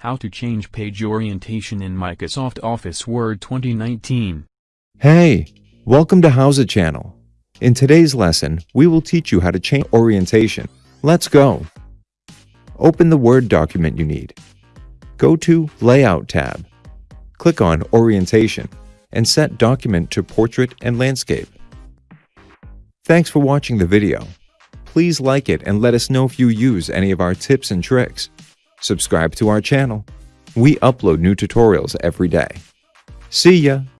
How to change page orientation in Microsoft Office Word 2019. Hey, welcome to HowTech channel. In today's lesson, we will teach you how to change orientation. Let's go. Open the Word document you need. Go to Layout tab. Click on Orientation and set document to Portrait and Landscape. Thanks for watching the video. Please like it and let us know if you use any of our tips and tricks. Subscribe to our channel. We upload new tutorials every day. See ya!